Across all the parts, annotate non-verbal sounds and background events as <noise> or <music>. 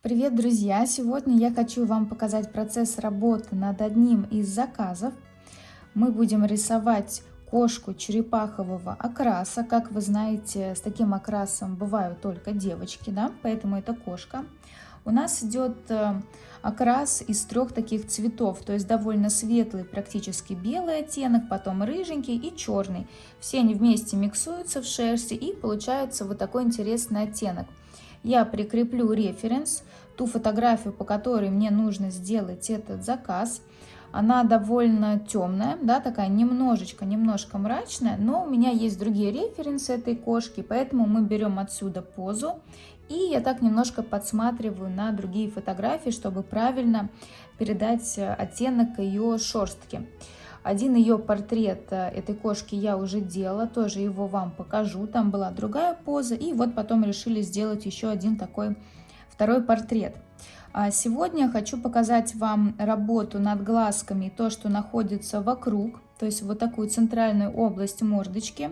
Привет, друзья! Сегодня я хочу вам показать процесс работы над одним из заказов. Мы будем рисовать кошку черепахового окраса. Как вы знаете, с таким окрасом бывают только девочки, да? поэтому это кошка. У нас идет э, окрас из трех таких цветов, то есть довольно светлый, практически белый оттенок, потом рыженький и черный. Все они вместе миксуются в шерсти и получается вот такой интересный оттенок я прикреплю референс, ту фотографию, по которой мне нужно сделать этот заказ. Она довольно темная, да, такая немножечко, немножко мрачная, но у меня есть другие референсы этой кошки, поэтому мы берем отсюда позу. И я так немножко подсматриваю на другие фотографии, чтобы правильно передать оттенок ее шерстки. Один ее портрет э, этой кошки я уже делала, тоже его вам покажу. Там была другая поза, и вот потом решили сделать еще один такой второй портрет. А сегодня хочу показать вам работу над глазками, то, что находится вокруг, то есть вот такую центральную область мордочки.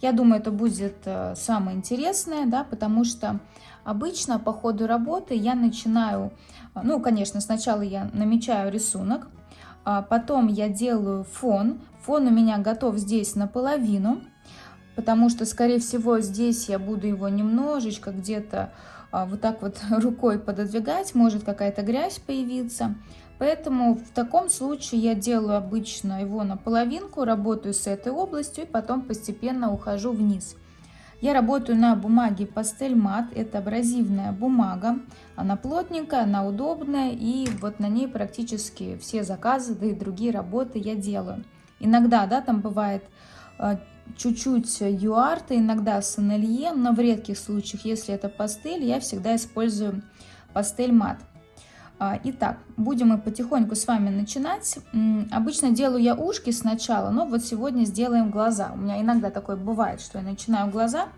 Я думаю, это будет э, самое интересное, да, потому что обычно по ходу работы я начинаю, э, ну, конечно, сначала я намечаю рисунок, потом я делаю фон. Фон у меня готов здесь наполовину, потому что, скорее всего, здесь я буду его немножечко где-то а, вот так вот <laughs> рукой пододвигать, может какая-то грязь появиться. Поэтому в таком случае я делаю обычно его наполовинку, работаю с этой областью и потом постепенно ухожу вниз. Я работаю на бумаге пастель мат, это абразивная бумага, она плотненькая, она удобная и вот на ней практически все заказы, да и другие работы я делаю. Иногда, да, там бывает э, чуть-чуть юарта, иногда сонелье, но в редких случаях, если это пастель, я всегда использую пастель мат. А, итак, будем мы потихоньку с вами начинать. Обычно делаю я ушки сначала, но вот сегодня сделаем глаза. У меня иногда такое бывает, что я начинаю глаза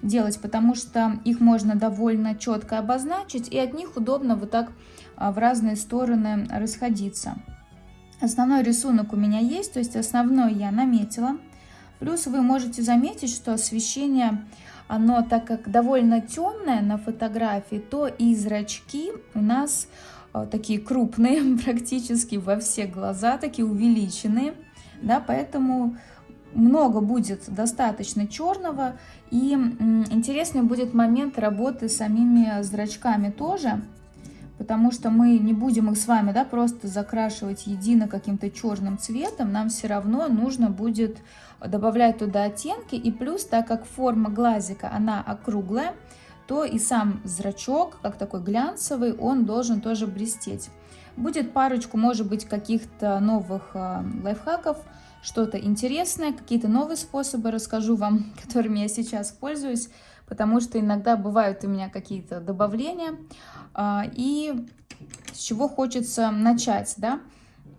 делать, потому что их можно довольно четко обозначить, и от них удобно вот так а, в разные стороны расходиться. Основной рисунок у меня есть, то есть основной я наметила. Плюс вы можете заметить, что освещение, оно так как довольно темное на фотографии, то и зрачки у нас такие крупные <laughs> практически во все глаза, такие увеличенные, да, поэтому много будет достаточно черного. И интересный будет момент работы с самими зрачками тоже, потому что мы не будем их с вами да, просто закрашивать едино каким-то черным цветом, нам все равно нужно будет добавлять туда оттенки. И плюс, так как форма глазика, она округлая, то и сам зрачок, как такой глянцевый, он должен тоже блестеть. Будет парочку, может быть, каких-то новых э, лайфхаков, что-то интересное, какие-то новые способы расскажу вам, <laughs> которыми я сейчас пользуюсь, потому что иногда бывают у меня какие-то добавления, э, и с чего хочется начать, да.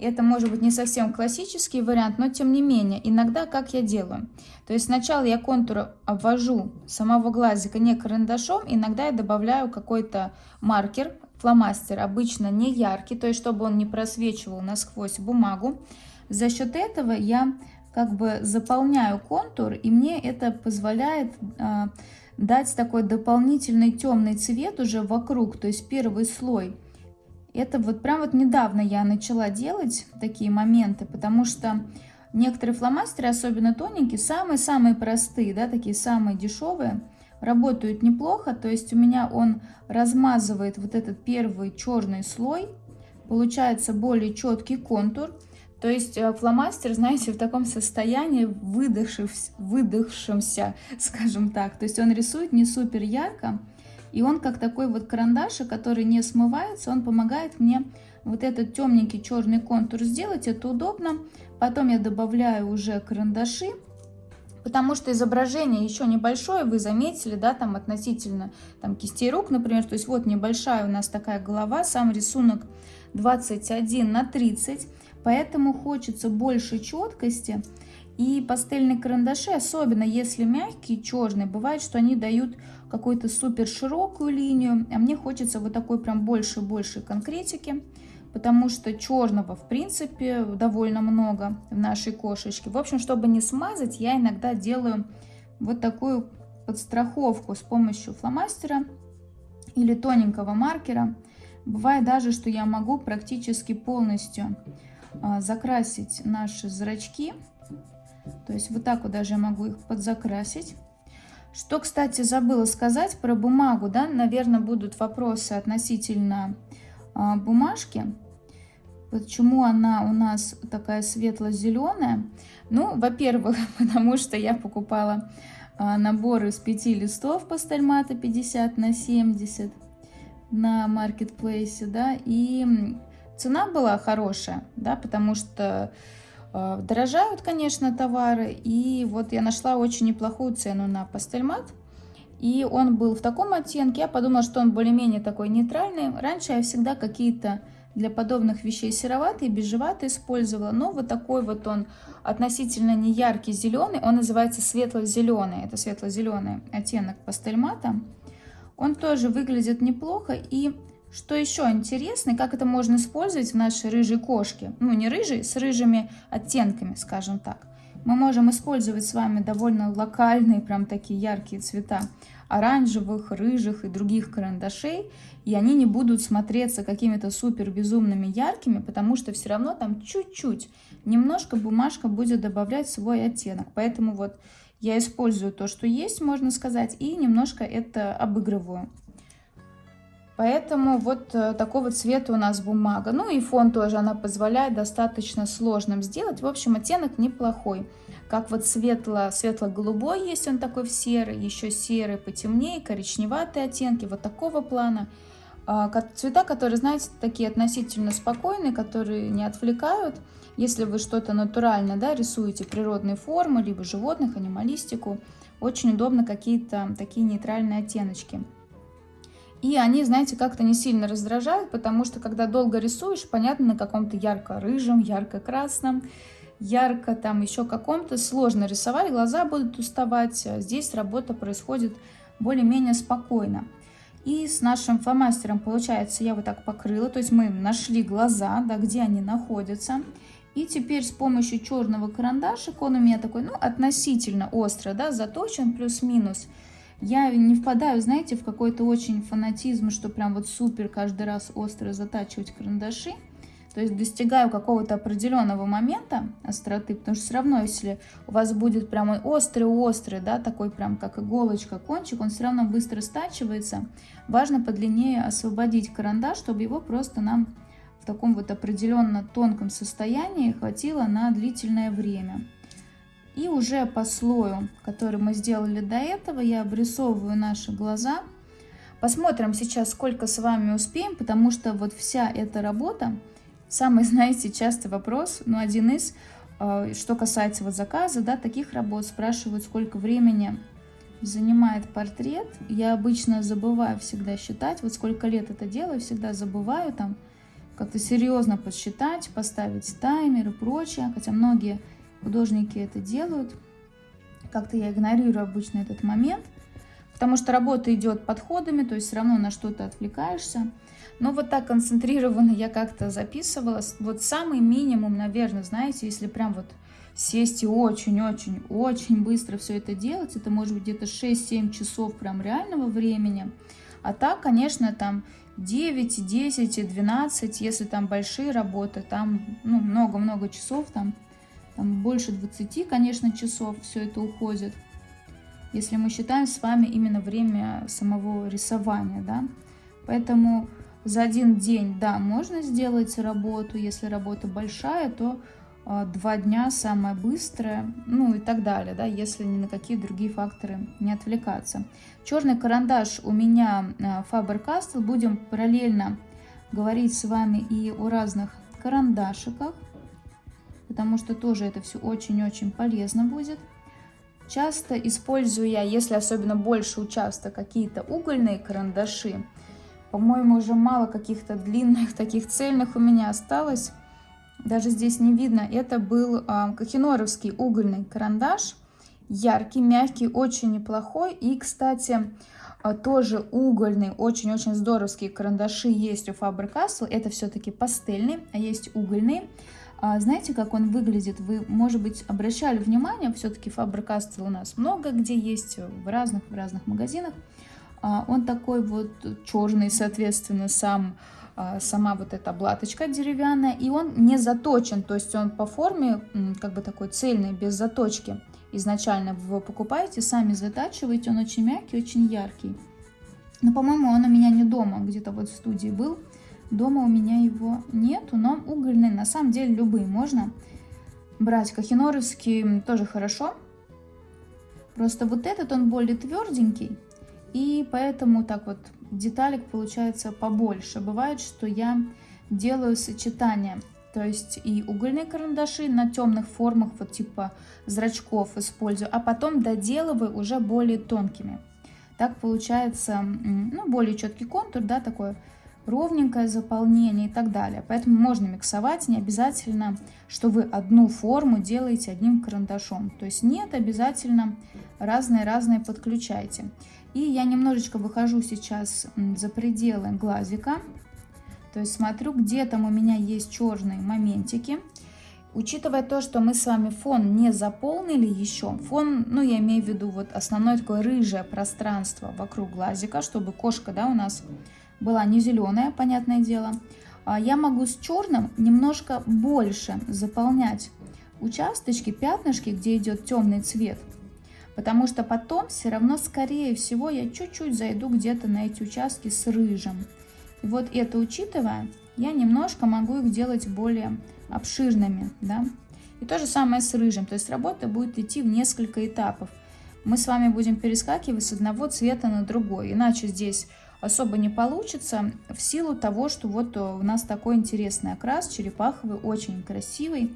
Это может быть не совсем классический вариант, но тем не менее, иногда как я делаю. То есть сначала я контур обвожу самого глазика не карандашом, иногда я добавляю какой-то маркер, фломастер, обычно не яркий, то есть чтобы он не просвечивал насквозь бумагу. За счет этого я как бы заполняю контур, и мне это позволяет э, дать такой дополнительный темный цвет уже вокруг, то есть первый слой это вот прям вот недавно я начала делать такие моменты, потому что некоторые фломастеры, особенно тоненькие, самые-самые простые, да, такие самые дешевые, работают неплохо. То есть у меня он размазывает вот этот первый черный слой, получается более четкий контур. То есть э, фломастер, знаете, в таком состоянии выдохшемся, скажем так. То есть он рисует не супер ярко, и он как такой вот карандашик, который не смывается, он помогает мне вот этот темненький черный контур сделать. Это удобно. Потом я добавляю уже карандаши, потому что изображение еще небольшое, вы заметили, да, там относительно там кистей рук, например. То есть вот небольшая у нас такая голова, сам рисунок 21 на 30, поэтому хочется больше четкости. И пастельные карандаши, особенно если мягкие, черные, бывает, что они дают какую-то супер широкую линию, а мне хочется вот такой прям больше-больше конкретики, потому что черного, в принципе, довольно много в нашей кошечке. В общем, чтобы не смазать, я иногда делаю вот такую подстраховку с помощью фломастера или тоненького маркера. Бывает даже, что я могу практически полностью а, закрасить наши зрачки. То есть вот так вот даже я могу их подзакрасить. Что, кстати, забыла сказать про бумагу, да, наверное, будут вопросы относительно а, бумажки. Почему она у нас такая светло-зеленая? Ну, во-первых, <laughs> потому что я покупала а, набор из пяти листов пастельмата 50 на 70 на маркетплейсе, да, и цена была хорошая, да, потому что э, дорожают, конечно, товары, и вот я нашла очень неплохую цену на пастельмат, и он был в таком оттенке, я подумала, что он более-менее такой нейтральный. Раньше я всегда какие-то для подобных вещей сероватый, бежеватый использовала. Но вот такой вот он относительно не яркий зеленый, он называется светло-зеленый. Это светло-зеленый оттенок пастельмата. Он тоже выглядит неплохо. И что еще интересно, как это можно использовать в нашей рыжей кошке. Ну, не рыжей, с рыжими оттенками, скажем так. Мы можем использовать с вами довольно локальные, прям такие яркие цвета оранжевых, рыжих и других карандашей, и они не будут смотреться какими-то супер безумными яркими, потому что все равно там чуть-чуть, немножко бумажка будет добавлять свой оттенок. Поэтому вот я использую то, что есть, можно сказать, и немножко это обыгрываю. Поэтому вот э, такого цвета у нас бумага. Ну и фон тоже она позволяет достаточно сложным сделать. В общем, оттенок неплохой. Как вот светло, светло-голубой есть он такой в серый, еще серый потемнее, коричневатые оттенки, вот такого плана. А, цвета, которые, знаете, такие относительно спокойные, которые не отвлекают. Если вы что-то натурально да, рисуете, природные формы, либо животных, анималистику, очень удобно какие-то такие нейтральные оттеночки. И они, знаете, как-то не сильно раздражают, потому что когда долго рисуешь, понятно, на каком-то ярко-рыжем, ярко-красном, ярко там еще каком-то сложно рисовать, глаза будут уставать. Здесь работа происходит более-менее спокойно. И с нашим фломастером, получается, я вот так покрыла, то есть мы нашли глаза, да, где они находятся. И теперь с помощью черного карандашика, он у меня такой, ну, относительно острый, да, заточен плюс-минус, я не впадаю, знаете, в какой-то очень фанатизм, что прям вот супер каждый раз остро затачивать карандаши. То есть достигаю какого-то определенного момента остроты, потому что все равно, если у вас будет прям острый-острый, да, такой прям как иголочка кончик, он все равно быстро стачивается. Важно подлиннее освободить карандаш, чтобы его просто нам в таком вот определенно тонком состоянии хватило на длительное время. И уже по слою, который мы сделали до этого, я обрисовываю наши глаза. Посмотрим сейчас, сколько с вами успеем, потому что вот вся эта работа, самый, <laughs> знаете, частый вопрос, ну, один из, э, что касается вот заказа, да, таких работ, спрашивают, сколько времени занимает портрет. Я обычно забываю всегда считать, вот сколько лет это делаю, всегда забываю там как-то серьезно подсчитать, поставить таймер и прочее, хотя многие художники это делают. Как-то я игнорирую обычно этот момент, потому что работа идет подходами, то есть все равно на что-то отвлекаешься. Но вот так концентрированно я как-то записывала. Вот самый минимум, наверное, знаете, если прям вот сесть и очень-очень-очень быстро все это делать, это может быть где-то 6-7 часов прям реального времени. А так, конечно, там 9, 10, 12, если там большие работы, там ну, много-много часов, там там больше 20, конечно, часов все это уходит. Если мы считаем с вами именно время самого рисования, да. Поэтому за один день, да, можно сделать работу. Если работа большая, то э, два дня самое быстрое, ну и так далее, да, если ни на какие другие факторы не отвлекаться. Черный карандаш у меня э, Faber-Castell. Будем параллельно говорить с вами и о разных карандашиках потому что тоже это все очень-очень полезно будет. Часто использую я, если особенно больше участок, какие-то угольные карандаши. По-моему, уже мало каких-то длинных, <laughs> таких цельных у меня осталось. Даже здесь не видно. Это был э, кахиноровский угольный карандаш. Яркий, мягкий, очень неплохой. И, кстати, а, тоже угольный, очень-очень здоровские карандаши есть у Faber-Castell. Это все-таки пастельный, а есть угольный. А знаете, как он выглядит? Вы, может быть, обращали внимание, все-таки Faber-Castell у нас много где есть, в разных, в разных магазинах. А, он такой вот черный, соответственно, сам, а, сама вот эта облаточка деревянная. И он не заточен, то есть он по форме как бы такой цельный, без заточки. Изначально вы его покупаете, сами затачиваете, он очень мягкий, очень яркий. Но, по-моему, он у меня не дома, где-то вот в студии был. Дома у меня его нету, но угольный, на самом деле, любые можно брать. Кахиноровский тоже хорошо. Просто вот этот, он более тверденький, и поэтому так вот деталек получается побольше. Бывает, что я делаю сочетание, то есть и угольные карандаши на темных формах, вот типа зрачков использую, а потом доделываю уже более тонкими. Так получается, ну, более четкий контур, да, такой ровненькое заполнение и так далее. Поэтому можно миксовать, не обязательно, что вы одну форму делаете одним карандашом. То есть нет, обязательно разные-разные подключайте. И я немножечко выхожу сейчас за пределы глазика. То есть смотрю, где там у меня есть черные моментики. Учитывая то, что мы с вами фон не заполнили еще, фон, ну я имею в виду вот основное такое рыжее пространство вокруг глазика, чтобы кошка, да, у нас была не зеленая, понятное дело, а я могу с черным немножко больше заполнять участочки, пятнышки, где идет темный цвет. Потому что потом все равно, скорее всего, я чуть-чуть зайду где-то на эти участки с рыжим. И вот это учитывая, я немножко могу их делать более обширными. Да? И то же самое с рыжим. То есть работа будет идти в несколько этапов. Мы с вами будем перескакивать с одного цвета на другой. Иначе здесь особо не получится в силу того, что вот у нас такой интересный окрас, черепаховый, очень красивый.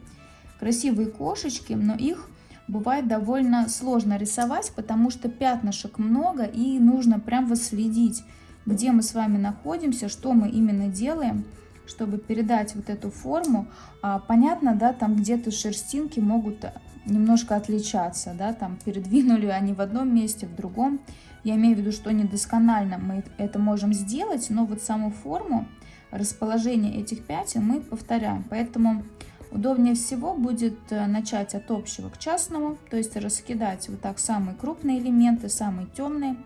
Красивые кошечки, но их бывает довольно сложно рисовать, потому что пятнышек много и нужно прям восследить, где мы с вами находимся, что мы именно делаем, чтобы передать вот эту форму. А, понятно, да, там где-то шерстинки могут немножко отличаться, да, там передвинули они в одном месте, в другом. Я имею в виду, что недосконально мы это можем сделать, но вот саму форму, расположение этих пятен мы повторяем. Поэтому удобнее всего будет э, начать от общего к частному, то есть раскидать вот так самые крупные элементы, самые темные,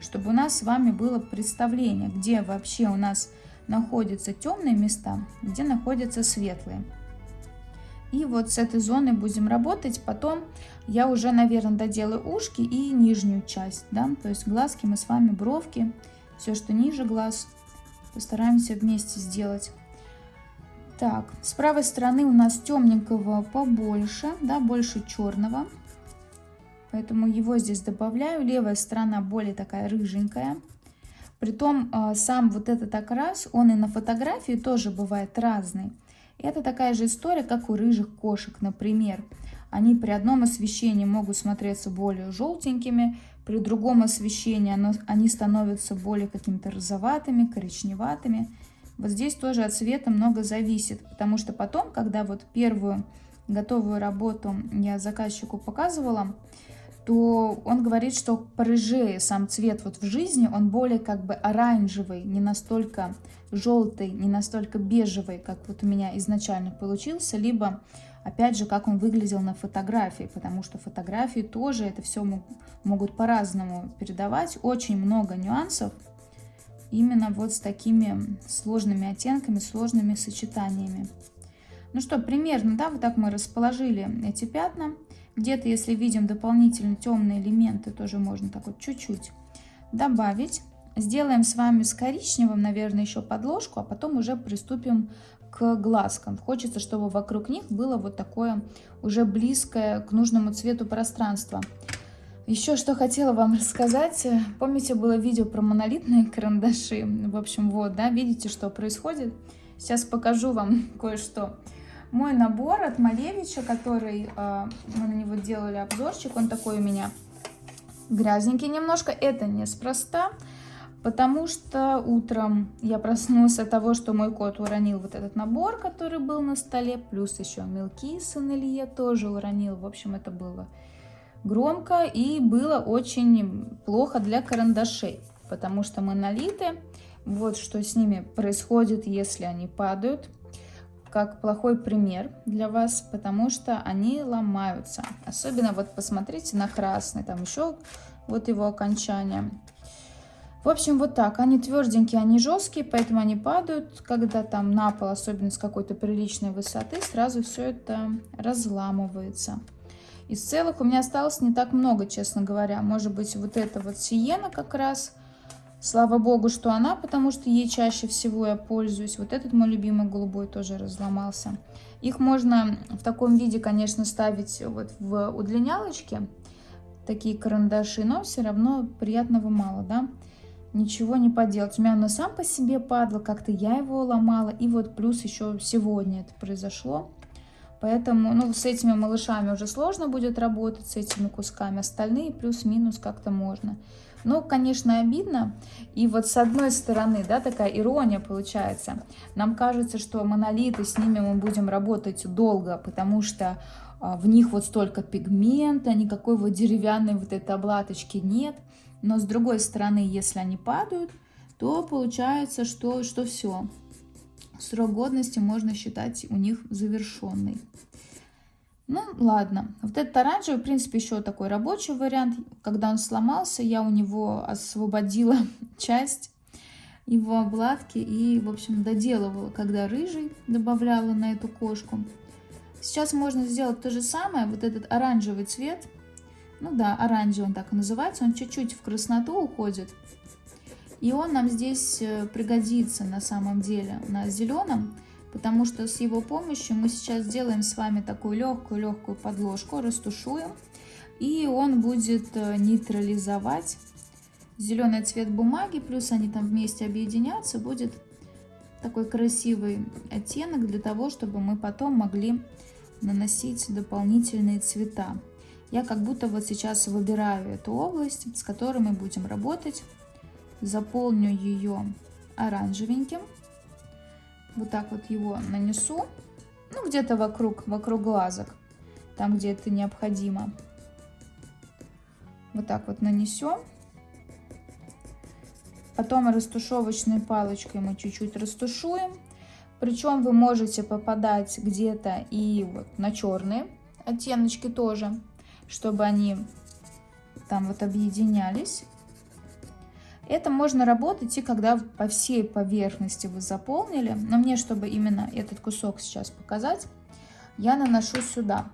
чтобы у нас с вами было представление, где вообще у нас находятся темные места, где находятся светлые. И вот с этой зоной будем работать. Потом я уже, наверное, доделаю ушки и нижнюю часть. Да? То есть глазки мы с вами, бровки, все, что ниже глаз, постараемся вместе сделать. Так, с правой стороны у нас темненького побольше, да, больше черного. Поэтому его здесь добавляю. Левая сторона более такая рыженькая. Притом а, сам вот этот окрас, он и на фотографии тоже бывает разный. Это такая же история, как у рыжих кошек, например. Они при одном освещении могут смотреться более желтенькими, при другом освещении они становятся более какими-то розоватыми, коричневатыми. Вот здесь тоже от цвета много зависит, потому что потом, когда вот первую готовую работу я заказчику показывала, то он говорит, что порыжее сам цвет вот в жизни, он более как бы оранжевый, не настолько желтый, не настолько бежевый, как вот у меня изначально получился, либо, опять же, как он выглядел на фотографии, потому что фотографии тоже это все могут по-разному передавать, очень много нюансов, именно вот с такими сложными оттенками, сложными сочетаниями. Ну что, примерно, да, вот так мы расположили эти пятна. Где-то, если видим дополнительно темные элементы, тоже можно так вот чуть-чуть добавить. Сделаем с вами с коричневым, наверное, еще подложку, а потом уже приступим к глазкам. Хочется, чтобы вокруг них было вот такое уже близкое к нужному цвету пространство. Еще что хотела вам рассказать. Помните, было видео про монолитные карандаши? В общем, вот, да, видите, что происходит? Сейчас покажу вам <laughs> кое-что. Мой набор от Малевича, который э, мы на него делали обзорчик, он такой у меня грязненький немножко. Это неспроста. Потому что утром я проснулась от того, что мой кот уронил вот этот набор, который был на столе, плюс еще мелки сын Илье тоже уронил. В общем, это было громко и было очень плохо для карандашей, потому что мы налиты. Вот что с ними происходит, если они падают. Как плохой пример для вас, потому что они ломаются. Особенно вот посмотрите на красный, там еще вот его окончание. В общем, вот так. Они тверденькие, они жесткие, поэтому они падают, когда там на пол, особенно с какой-то приличной высоты, сразу все это разламывается. Из целых у меня осталось не так много, честно говоря. Может быть, вот эта вот сиена как раз. Слава богу, что она, потому что ей чаще всего я пользуюсь. Вот этот мой любимый голубой тоже разломался. Их можно в таком виде, конечно, ставить вот в удлинялочке, такие карандаши, но все равно приятного мало, да ничего не поделать. У меня он сам по себе падал, как-то я его ломала. И вот плюс еще сегодня это произошло. Поэтому, ну, с этими малышами уже сложно будет работать, с этими кусками. Остальные плюс-минус как-то можно. Ну, конечно, обидно. И вот с одной стороны, да, такая ирония получается. Нам кажется, что монолиты, с ними мы будем работать долго, потому что а, в них вот столько пигмента, никакой вот деревянной вот этой облаточки нет. Но с другой стороны, если они падают, то получается, что, что все. Срок годности можно считать у них завершенный. Ну, ладно. Вот этот оранжевый, в принципе, еще такой рабочий вариант. Когда он сломался, я у него освободила <laughs> часть его обладки и, в общем, доделывала, когда рыжий добавляла на эту кошку. Сейчас можно сделать то же самое. Вот этот оранжевый цвет ну да, оранжевый он так и называется, он чуть-чуть в красноту уходит. И он нам здесь э, пригодится на самом деле на зеленом, потому что с его помощью мы сейчас сделаем с вами такую легкую-легкую подложку, растушуем, и он будет э, нейтрализовать зеленый цвет бумаги, плюс они там вместе объединятся, будет такой красивый оттенок для того, чтобы мы потом могли наносить дополнительные цвета. Я как будто вот сейчас выбираю эту область, с которой мы будем работать. Заполню ее оранжевеньким. Вот так вот его нанесу. Ну, где-то вокруг, вокруг глазок. Там, где это необходимо. Вот так вот нанесем. Потом растушевочной палочкой мы чуть-чуть растушуем. Причем вы можете попадать где-то и вот на черные оттеночки тоже чтобы они там вот объединялись. Это можно работать и когда по всей поверхности вы заполнили. Но мне, чтобы именно этот кусок сейчас показать, я наношу сюда.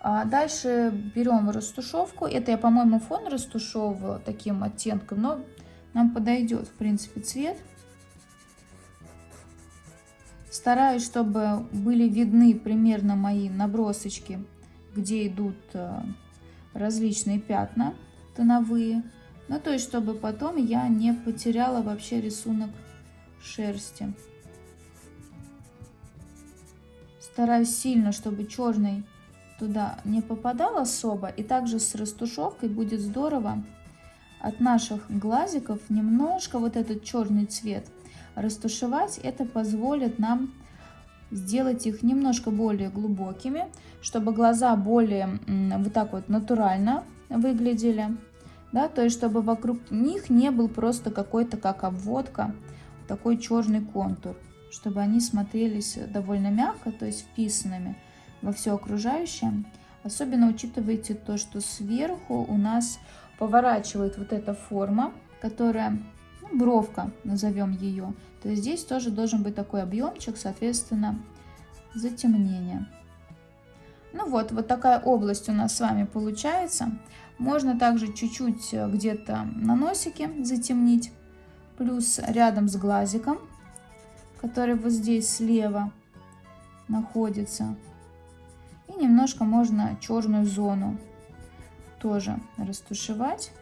А дальше берем растушевку. Это я, по-моему, фон растушевывала таким оттенком, но нам подойдет, в принципе, цвет. Стараюсь, чтобы были видны примерно мои набросочки, где идут э, различные пятна тоновые. Ну, то есть, чтобы потом я не потеряла вообще рисунок шерсти. Стараюсь сильно, чтобы черный туда не попадал особо. И также с растушевкой будет здорово от наших глазиков немножко вот этот черный цвет растушевать. Это позволит нам сделать их немножко более глубокими, чтобы глаза более вот так вот натурально выглядели. Да, то есть, чтобы вокруг них не был просто какой-то как обводка, такой черный контур, чтобы они смотрелись довольно мягко, то есть вписанными во все окружающее. Особенно учитывайте то, что сверху у нас поворачивает вот эта форма, которая бровка, назовем ее. То здесь тоже должен быть такой объемчик, соответственно, затемнение. Ну вот, вот такая область у нас с вами получается. Можно также чуть-чуть э, где-то на носике затемнить. Плюс рядом с глазиком, который вот здесь слева находится. И немножко можно черную зону тоже растушевать.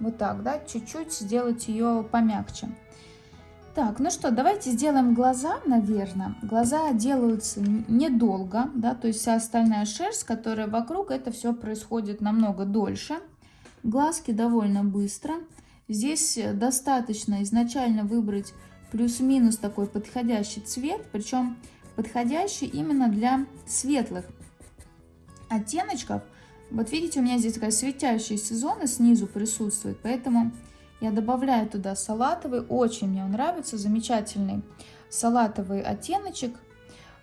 Вот так, да, чуть-чуть сделать ее помягче. Так, ну что, давайте сделаем глаза, наверное. Глаза делаются недолго, да, то есть вся остальная шерсть, которая вокруг, это все происходит намного дольше. Глазки довольно быстро. Здесь достаточно изначально выбрать плюс-минус такой подходящий цвет, причем подходящий именно для светлых оттеночков, вот видите, у меня здесь такая светящаяся зона снизу присутствует, поэтому я добавляю туда салатовый. Очень мне он нравится, замечательный салатовый оттеночек.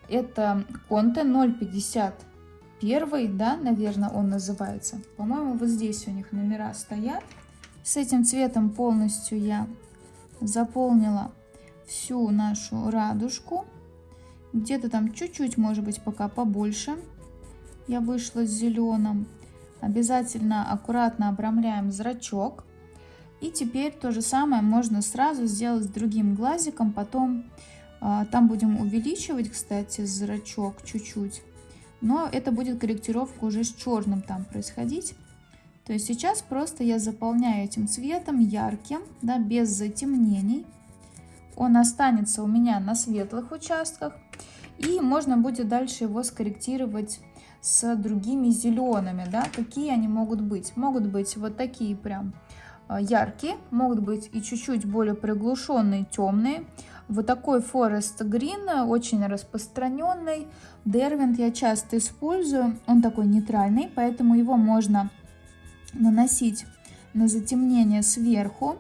Это Конте 051, да, наверное, он называется. По-моему, вот здесь у них номера стоят. С этим цветом полностью я заполнила всю нашу радужку. Где-то там чуть-чуть, может быть, пока побольше. Я вышла с зеленым. Обязательно аккуратно обрамляем зрачок. И теперь то же самое можно сразу сделать с другим глазиком. Потом а, там будем увеличивать, кстати, зрачок чуть-чуть. Но это будет корректировка уже с черным там происходить. То есть сейчас просто я заполняю этим цветом ярким, да, без затемнений. Он останется у меня на светлых участках. И можно будет дальше его скорректировать с другими зелеными, да, какие они могут быть. Могут быть вот такие прям а, яркие, могут быть и чуть-чуть более приглушенные, темные. Вот такой Forest Green, очень распространенный. Дервинт я часто использую, он такой нейтральный, поэтому его можно наносить на затемнение сверху.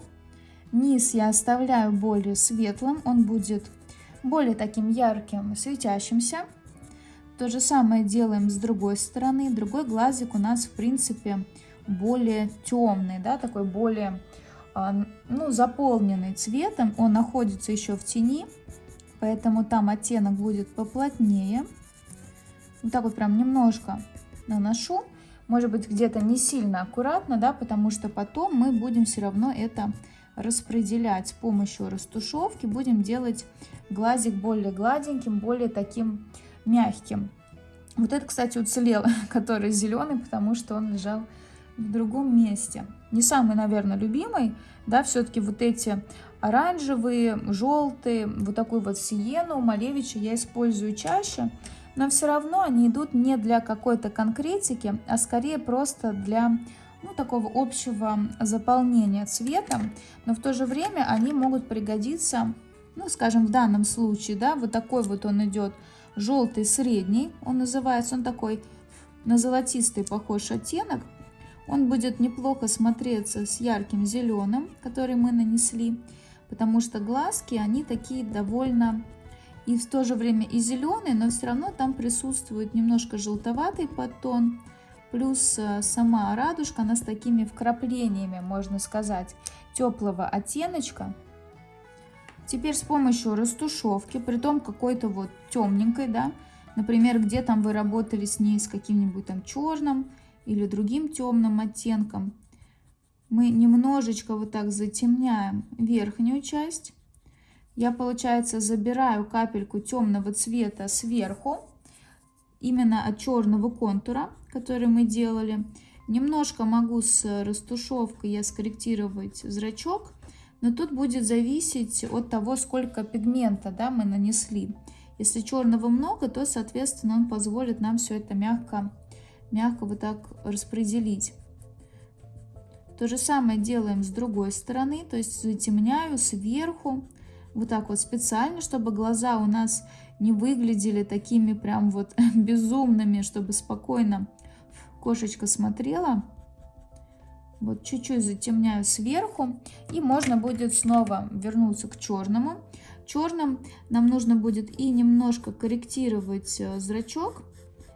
Низ я оставляю более светлым, он будет более таким ярким, светящимся. То же самое делаем с другой стороны. Другой глазик у нас, в принципе, более темный, да, такой более а, ну, заполненный цветом. Он находится еще в тени, поэтому там оттенок будет поплотнее. Вот так вот прям немножко наношу может быть где-то не сильно аккуратно, да, потому что потом мы будем все равно это распределять с помощью растушевки, будем делать глазик более гладеньким, более таким мягким. Вот это, кстати, уцелел, <laughs> который зеленый, потому что он лежал в другом месте. Не самый, наверное, любимый, да, все-таки вот эти оранжевые, желтые, вот такой вот сиену, малевича я использую чаще, но все равно они идут не для какой-то конкретики, а скорее просто для ну, такого общего заполнения цветом, но в то же время они могут пригодиться, ну, скажем, в данном случае, да, вот такой вот он идет желтый средний, он называется, он такой на золотистый похож оттенок, он будет неплохо смотреться с ярким зеленым, который мы нанесли, потому что глазки, они такие довольно и в то же время и зеленый, но все равно там присутствует немножко желтоватый подтон, плюс э, сама радужка, она с такими вкраплениями, можно сказать, теплого оттеночка. Теперь с помощью растушевки, при том какой-то вот темненькой, да, например, где там вы работали с ней с каким-нибудь там черным или другим темным оттенком, мы немножечко вот так затемняем верхнюю часть я, получается, забираю капельку темного цвета сверху, именно от черного контура, который мы делали. Немножко могу с растушевкой я скорректировать зрачок, но тут будет зависеть от того, сколько пигмента да, мы нанесли. Если черного много, то, соответственно, он позволит нам все это мягко, мягко вот так распределить. То же самое делаем с другой стороны, то есть затемняю сверху, вот так вот специально, чтобы глаза у нас не выглядели такими прям вот <laughs> безумными, чтобы спокойно кошечка смотрела. Вот чуть-чуть затемняю сверху. И можно будет снова вернуться к черному. Черным нам нужно будет и немножко корректировать э, зрачок.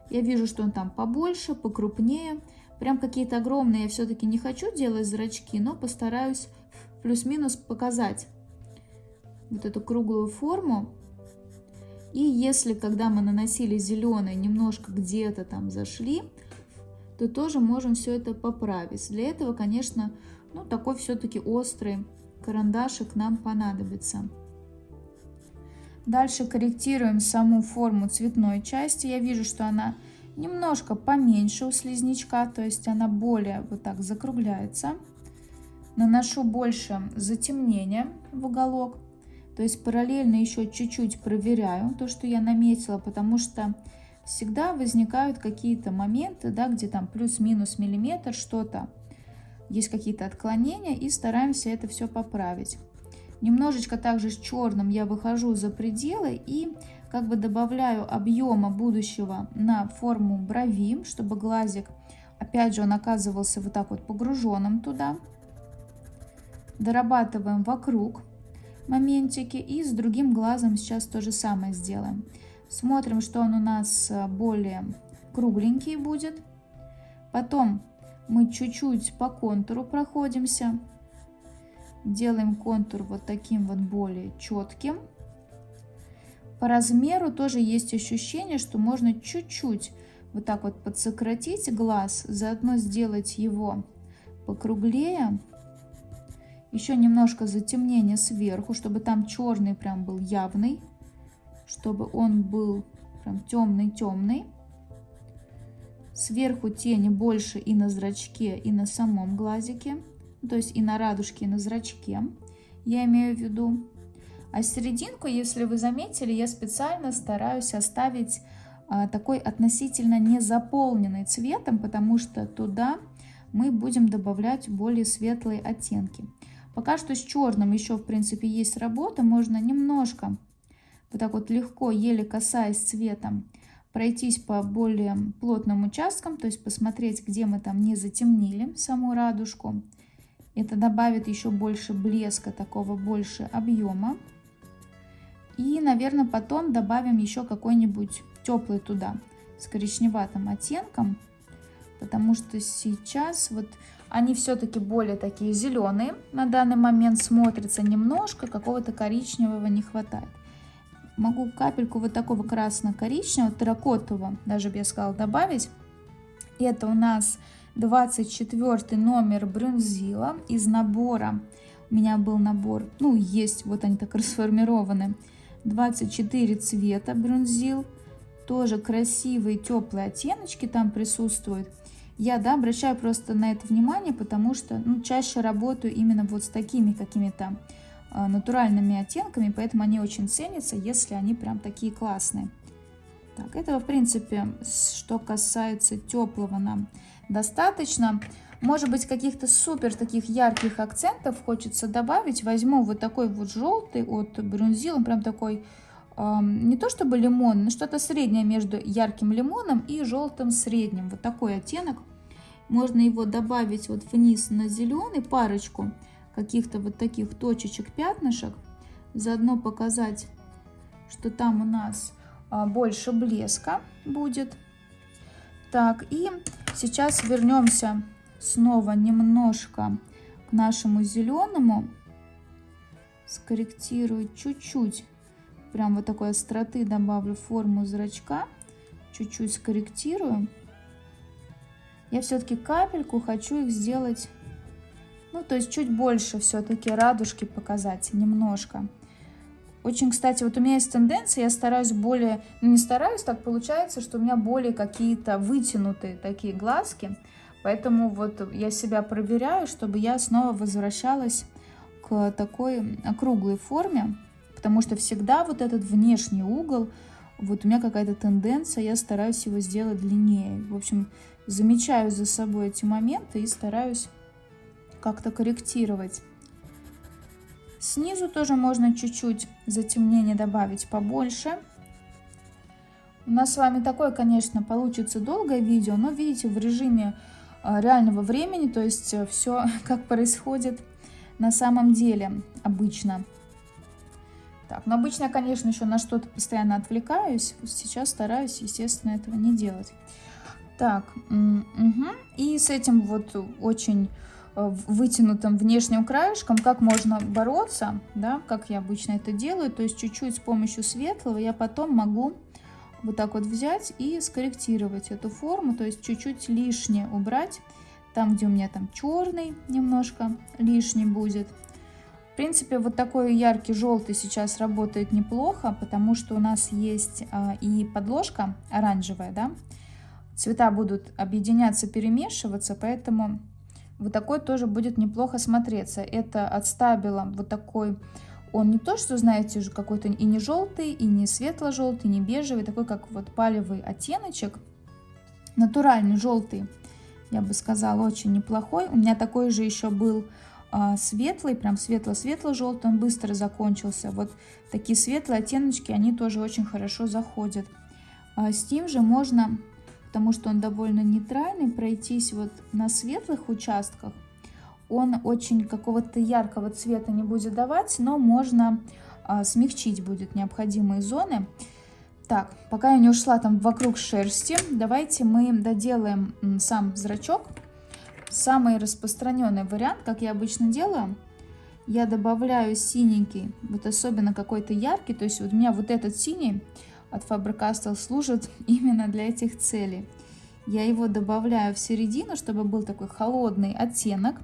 Я вижу, что он там побольше, покрупнее. Прям какие-то огромные я все-таки не хочу делать зрачки, но постараюсь плюс-минус показать вот эту круглую форму. И если, когда мы наносили зеленый, немножко где-то там зашли, то тоже можем все это поправить. Для этого, конечно, ну, такой все-таки острый карандашик нам понадобится. Дальше корректируем саму форму цветной части. Я вижу, что она немножко поменьше у слизнячка, то есть она более вот так закругляется. Наношу больше затемнения в уголок. То есть параллельно еще чуть-чуть проверяю то, что я наметила, потому что всегда возникают какие-то моменты, да, где там плюс-минус миллиметр что-то, есть какие-то отклонения, и стараемся это все поправить. Немножечко также с черным я выхожу за пределы и как бы добавляю объема будущего на форму брови, чтобы глазик, опять же, он оказывался вот так вот погруженным туда. Дорабатываем вокруг моментики. И с другим глазом сейчас то же самое сделаем. Смотрим, что он у нас э, более кругленький будет. Потом мы чуть-чуть по контуру проходимся. Делаем контур вот таким вот более четким. По размеру тоже есть ощущение, что можно чуть-чуть вот так вот подсократить глаз, заодно сделать его покруглее. Еще немножко затемнения сверху, чтобы там черный прям был явный, чтобы он был прям темный-темный. Сверху тени больше и на зрачке, и на самом глазике, то есть и на радужке, и на зрачке, я имею в виду. А серединку, если вы заметили, я специально стараюсь оставить а, такой относительно не заполненный цветом, потому что туда мы будем добавлять более светлые оттенки. Пока что с черным еще, в принципе, есть работа. Можно немножко, вот так вот легко, еле касаясь цветом, пройтись по более плотным участкам, то есть посмотреть, где мы там не затемнили саму радужку. Это добавит еще больше блеска, такого больше объема. И, наверное, потом добавим еще какой-нибудь теплый туда с коричневатым оттенком, потому что сейчас вот они все-таки более такие зеленые на данный момент смотрятся немножко, какого-то коричневого не хватает могу капельку вот такого красно-коричневого, терракотового, даже бы я сказала, добавить. Это у нас 24 номер брюнзила из набора. У меня был набор, ну, есть, вот они так <laughs> расформированы. 24 цвета брюнзил. Тоже красивые теплые оттеночки там присутствуют. Я, да, обращаю просто на это внимание, потому что, ну, чаще работаю именно вот с такими какими-то натуральными оттенками, поэтому они очень ценятся, если они прям такие классные. Так, этого, в принципе, что касается теплого нам достаточно. Может быть, каких-то супер таких ярких акцентов хочется добавить. Возьму вот такой вот желтый от Брюнзил, он прям такой, э, не то чтобы лимон, но что-то среднее между ярким лимоном и желтым средним. Вот такой оттенок. Можно его добавить вот вниз на зеленый, парочку каких-то вот таких точечек, пятнышек. Заодно показать, что там у нас а, больше блеска будет. Так, и сейчас вернемся снова немножко к нашему зеленому. Скорректирую чуть-чуть, прям вот такой остроты добавлю форму зрачка. Чуть-чуть скорректирую. Я все-таки капельку хочу их сделать ну, то есть чуть больше все-таки радужки показать, немножко. Очень, кстати, вот у меня есть тенденция, я стараюсь более, ну не стараюсь, так получается, что у меня более какие-то вытянутые такие глазки. Поэтому вот я себя проверяю, чтобы я снова возвращалась к такой округлой форме. Потому что всегда вот этот внешний угол, вот у меня какая-то тенденция, я стараюсь его сделать длиннее. В общем, замечаю за собой эти моменты и стараюсь как-то корректировать. Снизу тоже можно чуть-чуть затемнение добавить побольше. У нас с вами такое, конечно, получится долгое видео, но видите, в режиме а, реального времени, то есть э, все <laughs> как происходит на самом деле обычно. Так, но обычно я, конечно, еще на что-то постоянно отвлекаюсь. Сейчас стараюсь, естественно, этого не делать. Так, угу. и с этим вот очень вытянутым внешним краешком, как можно бороться, да, как я обычно это делаю, то есть чуть-чуть с помощью светлого я потом могу вот так вот взять и скорректировать эту форму, то есть чуть-чуть лишнее убрать, там, где у меня там черный немножко лишний будет. В принципе, вот такой яркий желтый сейчас работает неплохо, потому что у нас есть а, и подложка оранжевая, да, цвета будут объединяться, перемешиваться, поэтому вот такой тоже будет неплохо смотреться. Это от Стабила вот такой, он не то, что, знаете, же какой-то и не желтый, и не светло-желтый, не бежевый, такой как вот палевый оттеночек. Натуральный желтый, я бы сказала, очень неплохой. У меня такой же еще был а, светлый, прям светло-светло-желтый, он быстро закончился. Вот такие светлые оттеночки, они тоже очень хорошо заходят. А, с тем же можно потому что он довольно нейтральный, пройтись вот на светлых участках. Он очень какого-то яркого цвета не будет давать, но можно а, смягчить будет необходимые зоны. Так, пока я не ушла там вокруг шерсти, давайте мы доделаем сам зрачок. Самый распространенный вариант, как я обычно делаю, я добавляю синенький, вот особенно какой-то яркий, то есть вот у меня вот этот синий от Faber-Castell служит <laughs> именно для этих целей. Я его добавляю в середину, чтобы был такой холодный оттенок.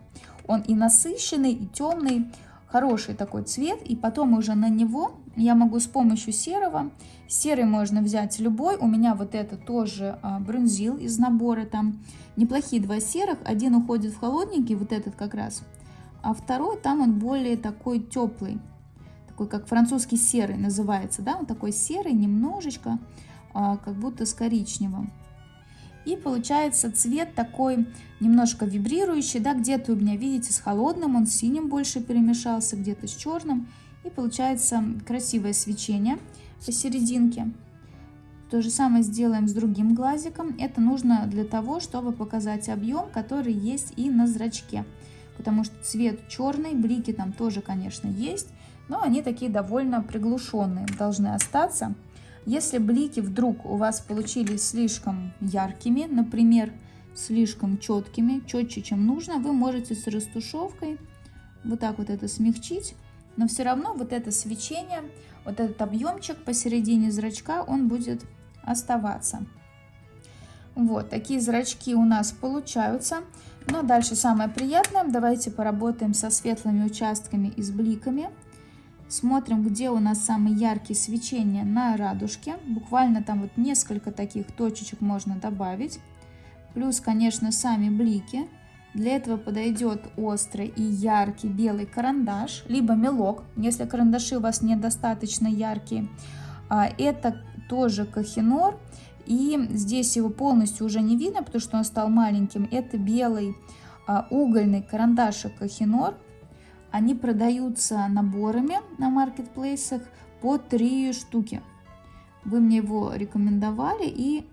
Он и насыщенный, и темный, хороший такой цвет. И потом уже на него я могу с помощью серого, серый можно взять любой. У меня вот это тоже а, брунзил из набора, там неплохие два серых. Один уходит в холодненький, вот этот как раз. А второй, там он более такой теплый, такой как французский серый называется, да, он такой серый, немножечко, а, как будто с коричневым. И получается цвет такой немножко вибрирующий, да, где-то у меня, видите, с холодным, он с синим больше перемешался, где-то с черным. И получается красивое свечение посерединке. То же самое сделаем с другим глазиком. Это нужно для того, чтобы показать объем, который есть и на зрачке. Потому что цвет черный, блики там тоже, конечно, есть, но они такие довольно приглушенные должны остаться. Если блики вдруг у вас получились слишком яркими, например, слишком четкими, четче, чем нужно, вы можете с растушевкой вот так вот это смягчить, но все равно вот это свечение, вот этот объемчик посередине зрачка, он будет оставаться. Вот, такие зрачки у нас получаются. Но дальше самое приятное, давайте поработаем со светлыми участками и с бликами. Смотрим, где у нас самые яркие свечения на радужке. Буквально там вот несколько таких точечек можно добавить. Плюс, конечно, сами блики. Для этого подойдет острый и яркий белый карандаш, либо мелок, если карандаши у вас недостаточно яркие. А, это тоже кахинор, и здесь его полностью уже не видно, потому что он стал маленьким. Это белый а, угольный карандашик кахинор. Они продаются наборами на маркетплейсах по 3 штуки. Вы мне его рекомендовали, и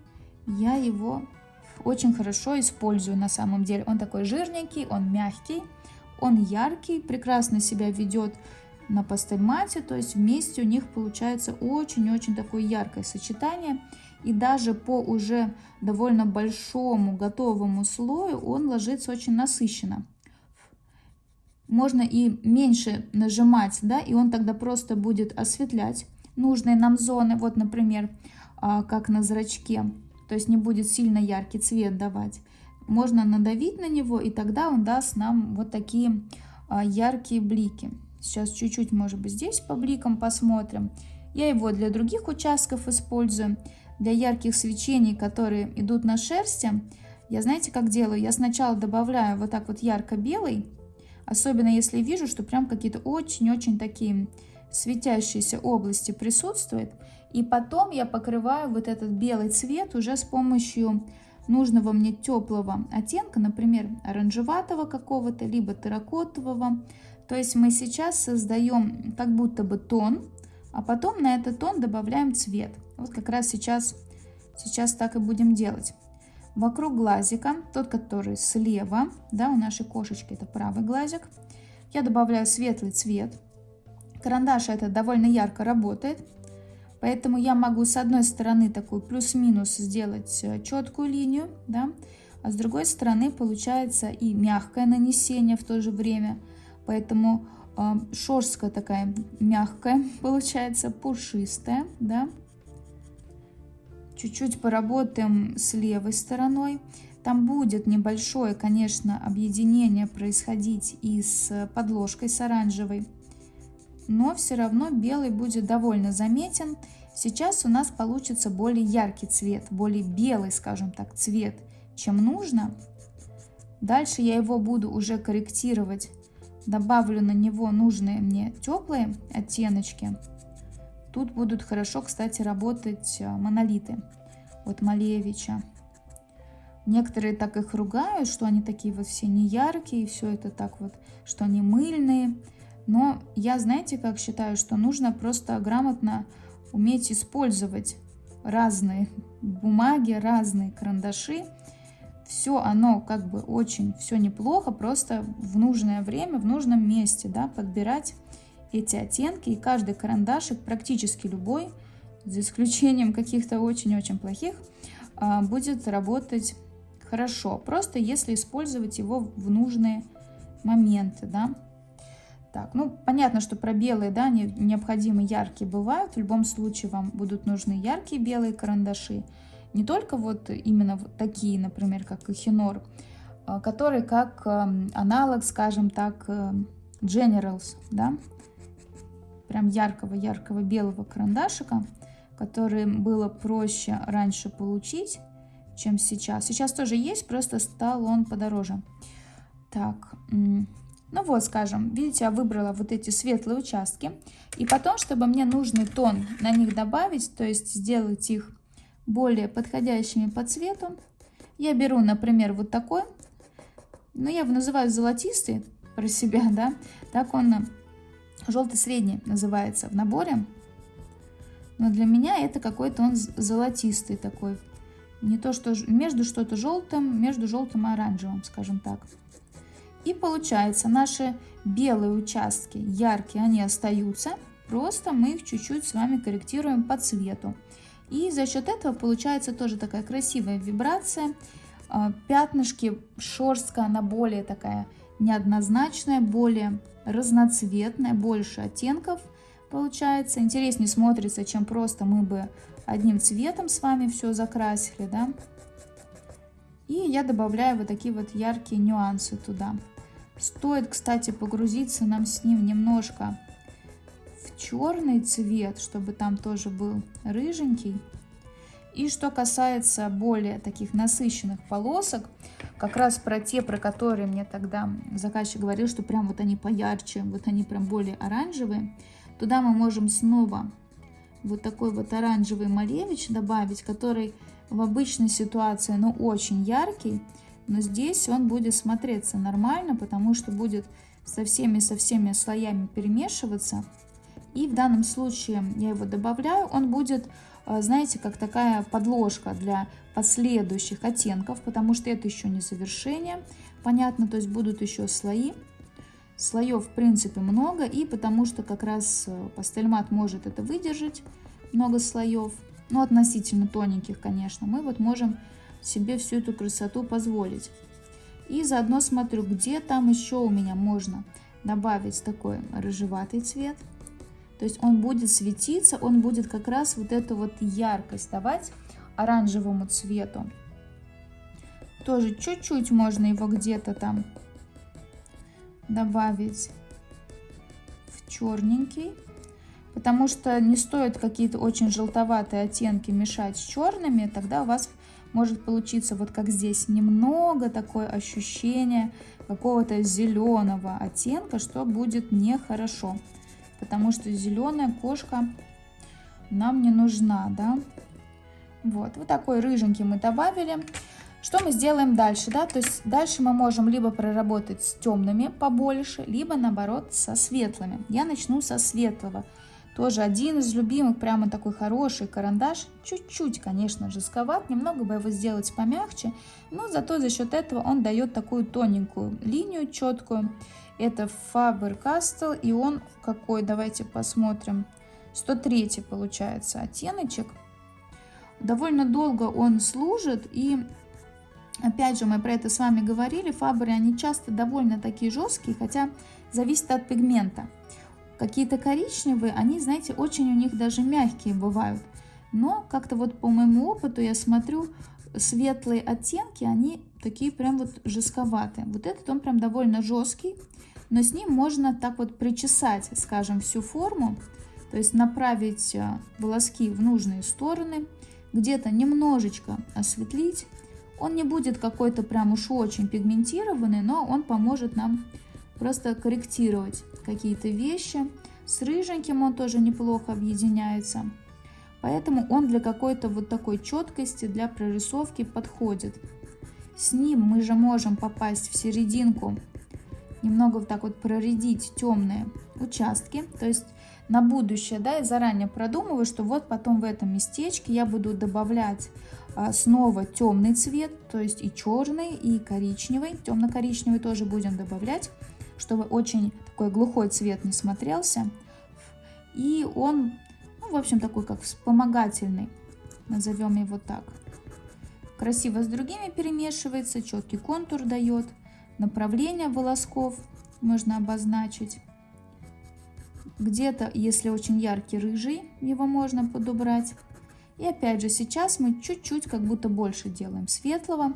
я его очень хорошо использую на самом деле. Он такой жирненький, он мягкий, он яркий, прекрасно себя ведет на пастельмате, то есть вместе у них получается очень-очень такое яркое сочетание. И даже по уже довольно большому готовому слою он ложится очень насыщенно можно и меньше нажимать, да, и он тогда просто будет осветлять нужные нам зоны, вот, например, а, как на зрачке, то есть не будет сильно яркий цвет давать. Можно надавить на него, и тогда он даст нам вот такие а, яркие блики. Сейчас чуть-чуть, может быть, здесь по бликам посмотрим. Я его для других участков использую. Для ярких свечений, которые идут на шерсти, я знаете, как делаю? Я сначала добавляю вот так вот ярко-белый, Особенно если вижу, что прям какие-то очень-очень такие светящиеся области присутствуют. И потом я покрываю вот этот белый цвет уже с помощью нужного мне теплого оттенка, например, оранжеватого какого-то, либо терракотового. То есть мы сейчас создаем как будто бы тон, а потом на этот тон добавляем цвет. Вот как раз сейчас, сейчас так и будем делать. Вокруг глазика, тот, который слева, да, у нашей кошечки это правый глазик, я добавляю светлый цвет. Карандаш этот довольно ярко работает, поэтому я могу с одной стороны такую плюс-минус сделать э, четкую линию, да, а с другой стороны получается и мягкое нанесение в то же время, поэтому э, шерстка такая мягкая <laughs> получается, пушистая, да, чуть-чуть поработаем с левой стороной. Там будет небольшое, конечно, объединение происходить и с подложкой с оранжевой, но все равно белый будет довольно заметен. Сейчас у нас получится более яркий цвет, более белый, скажем так, цвет, чем нужно. Дальше я его буду уже корректировать. Добавлю на него нужные мне теплые оттеночки. Тут будут хорошо, кстати, работать э, монолиты от Малевича. Некоторые так их ругают, что они такие вот все неяркие, все это так вот, что они мыльные. Но я, знаете, как считаю, что нужно просто грамотно уметь использовать разные бумаги, разные карандаши. Все оно как бы очень, все неплохо, просто в нужное время, в нужном месте, да, подбирать эти оттенки, и каждый карандашик, практически любой, за исключением <laughs> каких-то очень-очень плохих, а, будет работать хорошо. Просто если использовать его в нужные моменты, да. Так, ну, понятно, что про белые, да, не, необходимы яркие бывают. В любом случае вам будут нужны яркие белые карандаши. Не только вот именно такие, например, как Эхинор, а, которые как эм, аналог, скажем так, эм, Generals, да, прям яркого-яркого белого карандашика, который было проще раньше получить, чем сейчас. Сейчас тоже есть, просто стал он подороже. Так, ну вот, скажем, видите, я выбрала вот эти светлые участки. И потом, чтобы мне нужный тон на них добавить, то есть сделать их более подходящими по цвету, я беру, например, вот такой. Ну, я его называю золотистый про себя, да. Так он желтый средний называется в наборе. Но для меня это какой-то он золотистый такой. Не то, что между что-то желтым, между желтым и оранжевым, скажем так. И получается, наши белые участки яркие, они остаются, просто мы их чуть-чуть с вами корректируем по цвету. И за счет этого получается тоже такая красивая вибрация. А, пятнышки, шерстка, она более такая неоднозначная, более разноцветная, больше оттенков получается. Интереснее смотрится, чем просто мы бы одним цветом с вами все закрасили, да. И я добавляю вот такие вот яркие нюансы туда. Стоит, кстати, погрузиться нам с ним немножко в черный цвет, чтобы там тоже был рыженький. И что касается более таких насыщенных полосок, как раз про те, про которые мне тогда заказчик говорил, что прям вот они поярче, вот они прям более оранжевые, туда мы можем снова вот такой вот оранжевый малевич добавить, который в обычной ситуации, ну, очень яркий, но здесь он будет смотреться нормально, потому что будет со всеми-со всеми слоями перемешиваться. И в данном случае я его добавляю, он будет, знаете, как такая подложка для последующих оттенков, потому что это еще не завершение, понятно, то есть будут еще слои. Слоев, в принципе, много, и потому что как раз э, пастельмат может это выдержать, много слоев, ну, относительно тоненьких, конечно, мы вот можем себе всю эту красоту позволить. И заодно смотрю, где там еще у меня можно добавить такой рыжеватый цвет. То есть он будет светиться, он будет как раз вот эту вот яркость давать оранжевому цвету. Тоже чуть-чуть можно его где-то там добавить в черненький, потому что не стоит какие-то очень желтоватые оттенки мешать с черными, тогда у вас может получиться вот как здесь немного такое ощущение какого-то зеленого оттенка, что будет нехорошо, потому что зеленая кошка нам не нужна, да. Вот, вот такой рыженький мы добавили. Что мы сделаем дальше, да, то есть дальше мы можем либо проработать с темными побольше, либо наоборот со светлыми. Я начну со светлого. Тоже один из любимых, прямо такой хороший карандаш. Чуть-чуть, конечно, жестковат, немного бы его сделать помягче, но зато за счет этого он дает такую тоненькую линию, четкую. Это Faber-Castell, и он какой, давайте посмотрим, 103 получается оттеночек. Довольно долго он служит, и Опять же, мы про это с вами говорили, фабры, они часто довольно такие жесткие, хотя зависит от пигмента. Какие-то коричневые, они, знаете, очень у них даже мягкие бывают. Но как-то вот по моему опыту я смотрю, светлые оттенки, они такие прям вот жестковатые. Вот этот он прям довольно жесткий, но с ним можно так вот причесать, скажем, всю форму. То есть направить э, волоски в нужные стороны, где-то немножечко осветлить, он не будет какой-то прям уж очень пигментированный, но он поможет нам просто корректировать какие-то вещи. С рыженьким он тоже неплохо объединяется. Поэтому он для какой-то вот такой четкости, для прорисовки подходит. С ним мы же можем попасть в серединку, немного вот так вот проредить темные участки. То есть на будущее, да, я заранее продумываю, что вот потом в этом местечке я буду добавлять а, снова темный цвет, то есть и черный, и коричневый. Темно-коричневый тоже будем добавлять, чтобы очень такой глухой цвет не смотрелся. И он, ну, в общем, такой как вспомогательный, назовем его так. Красиво с другими перемешивается, четкий контур дает, направление волосков можно обозначить. Где-то, если очень яркий рыжий, его можно подобрать. И опять же, сейчас мы чуть-чуть как будто больше делаем светлого,